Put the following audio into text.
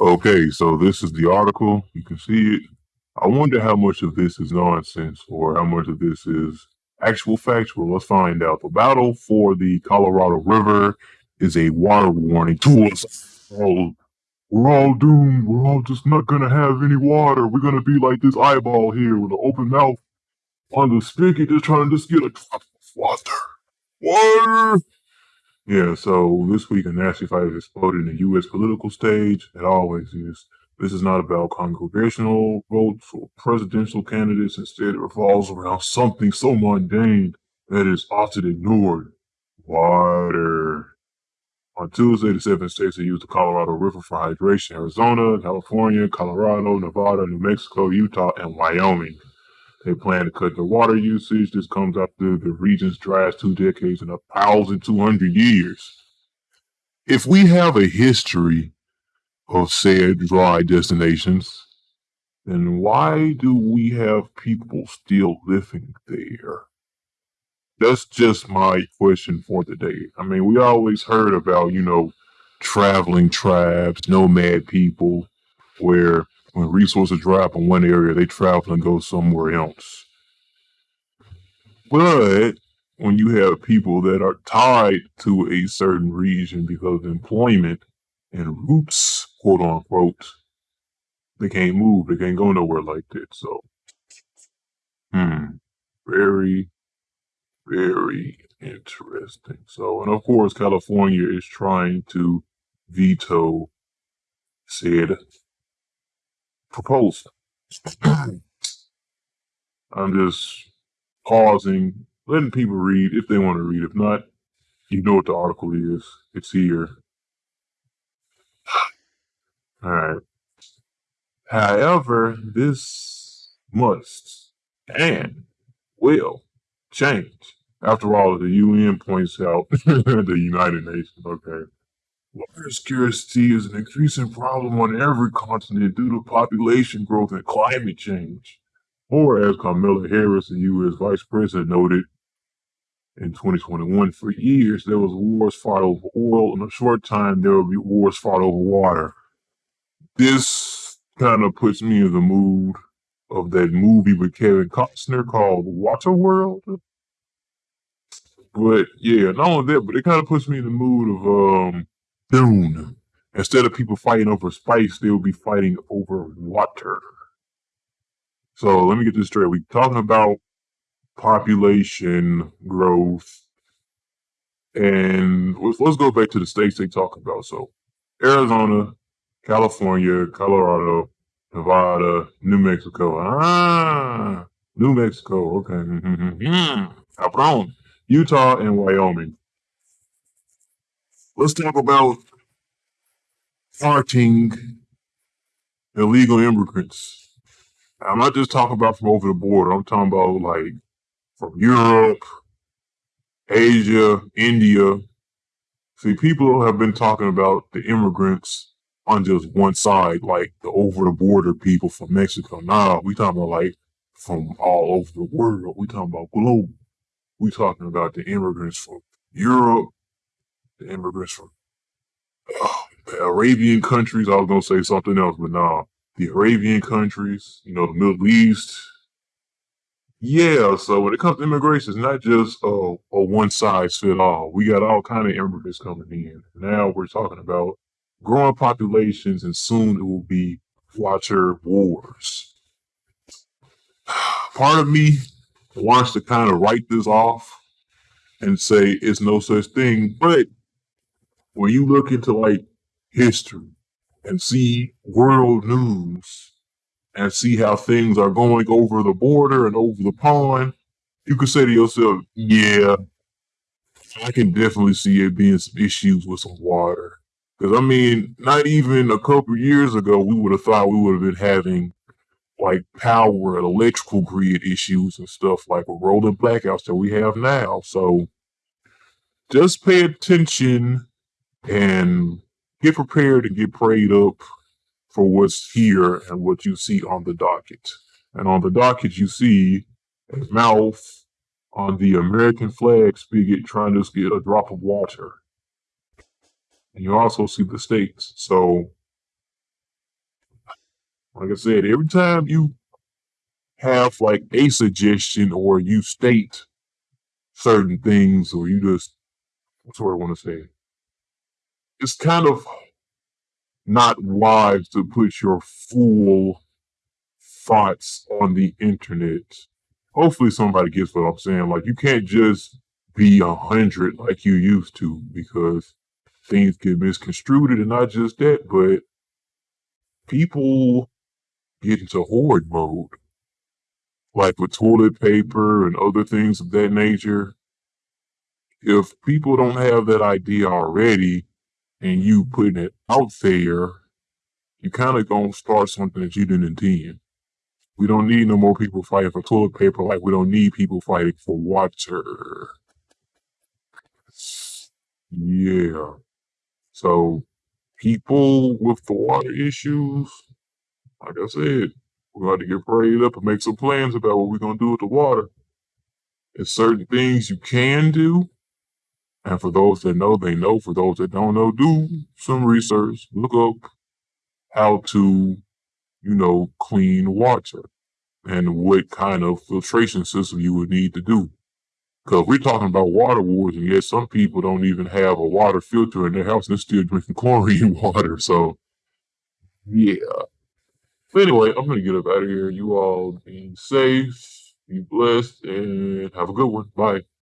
Okay, so this is the article. You can see it. I wonder how much of this is nonsense or how much of this is actual factual. Let's find out. The battle for the Colorado River is a water warning to us all. We're all doomed. We're all just not gonna have any water. We're gonna be like this eyeball here with an open mouth on the spigot, just trying to just get a drop of water. Water. Yeah, so this week a nasty fight has exploded in the U.S. political stage. It always is. This is not about congregational votes or presidential candidates. Instead, it revolves around something so mundane that is often ignored. Water. On Tuesday, the seven states that use the Colorado River for hydration Arizona, California, Colorado, Nevada, New Mexico, Utah, and Wyoming. They plan to cut their water usage. This comes after the region's driest two decades in a thousand two hundred years. If we have a history of said dry destinations, then why do we have people still living there? That's just my question for the day. I mean, we always heard about, you know, traveling tribes, nomad people, where when resources dry up in one area, they travel and go somewhere else. But when you have people that are tied to a certain region because of employment and roots, quote unquote, they can't move. They can't go nowhere like that. So, hmm, very, very interesting. So, and of course, California is trying to veto said proposal. I'm just pausing, letting people read if they want to read. If not, you know what the article is. It's here. All right. However, this must and will change. After all, the UN points out the United Nations, okay. Water scarcity is an increasing problem on every continent due to population growth and climate change. Or as Kamala Harris, the U.S. Vice President, noted in 2021, for years there was wars fought over oil. In a short time, there will be wars fought over water. This kind of puts me in the mood of that movie with Kevin Costner called Waterworld. But yeah, not only that, but it kind of puts me in the mood of um Dune. Instead of people fighting over spice, they'll be fighting over water. So let me get this straight. We're talking about population growth. And let's, go back to the states they talk about. So Arizona, California, Colorado, Nevada, New Mexico. Ah, New Mexico. Okay. Cabrón. Utah and Wyoming. Let's talk about parting illegal immigrants I'm not just talking about from over the border. I'm talking about like from Europe, Asia, India. See, people have been talking about the immigrants on just one side, like the over the border people from Mexico. Nah, we talking about like from all over the world. We talking about global. We talking about the immigrants from Europe, the immigrants from uh, Arabian countries. I was gonna say something else, but nah the Arabian countries, you know, the Middle East. Yeah, so when it comes to immigration, it's not just a, one size fit all. We got all kind of immigrants coming in. Now we're talking about growing populations, and soon it will be water wars. Part of me wants to kind of write this off and say it's no such thing, but when you look into like history, and see world news and see how things are going over the border and over the pond, you could say to yourself, yeah, I can definitely see it being some issues with some water. Because, I mean, not even a couple years ago, we would have thought we would have been having like power and electrical grid issues and stuff like rolling blackouts that we have now. So just pay attention and get prepared and get prayed up for what's here and what you see on the docket. And on the docket, you see a mouth on the American flag spigot trying to get a drop of water. And you also see the states. So Like I said, every time you have like a suggestion or you state certain things or you just what's what I want to say? It's kind of not wise to put your full thoughts on the internet. Hopefully somebody gets what I'm saying. Like you can't just be a hundred like you used to because things get misconstrued and not just that, but people get into hoard mode. Like with toilet paper and other things of that nature. If people don't have that idea already and you putting it out there, you kind of gonna start something that you didn't intend. We don't need no more people fighting for toilet paper like we don't need people fighting for water. Yeah. So people with the water issues, like I said, we're going to get prayed up and make some plans about what we're going to do with the water. There's certain things you can do. And for those that know, they know. For those that don't know, do some research. Look up how to, you know, clean water and what kind of filtration system you would need to do. Because we're talking about water wars, and yet some people don't even have a water filter in their house they're still drinking chlorine water. So, yeah. But anyway, I'm going to get up out of here. You all be safe, be blessed, and have a good one. Bye.